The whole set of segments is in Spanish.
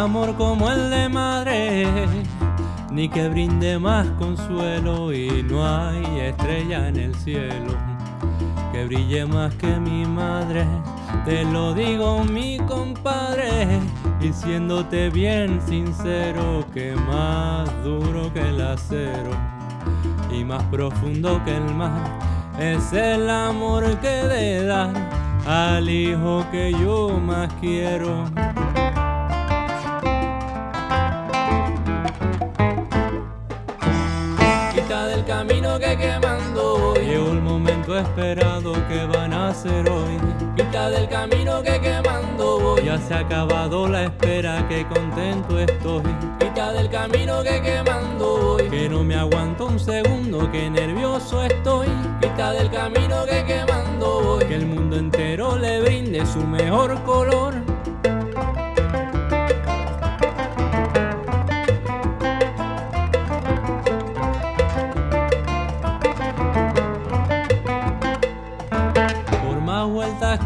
amor como el de madre, ni que brinde más consuelo y no hay estrella en el cielo que brille más que mi madre. Te lo digo mi compadre, diciéndote bien sincero que más duro que el acero y más profundo que el mar es el amor que de dar al hijo que yo más quiero. Quita del camino que quemando llegó el momento esperado que van a hacer hoy. Quita del camino que quemando voy. Ya se ha acabado la espera, que contento estoy. Quita del camino que quemando voy. Que no me aguanto un segundo, que nervioso estoy. Quita del camino que quemando voy. Que el mundo entero le brinde su mejor color.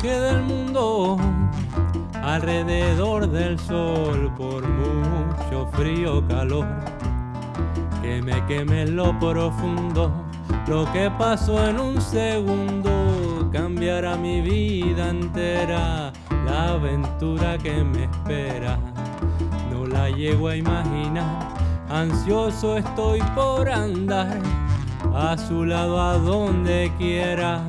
Vueltas que del mundo, alrededor del sol, por mucho frío calor, que me queme lo profundo, lo que pasó en un segundo cambiará mi vida entera, la aventura que me espera, no la llego a imaginar, ansioso estoy por andar a su lado a donde quiera.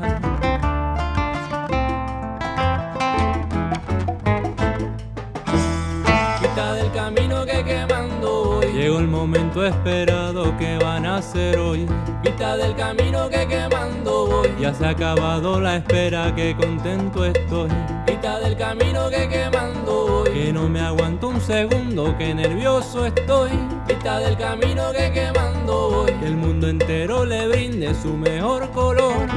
Quita del camino que quemando voy. Llegó el momento esperado que van a hacer hoy. Quita del camino que quemando voy. Ya se ha acabado la espera, que contento estoy. Quita del camino que quemando voy. Que no me aguanto un segundo, que nervioso estoy. Quita del camino que quemando voy. Que el mundo entero le brinde su mejor color.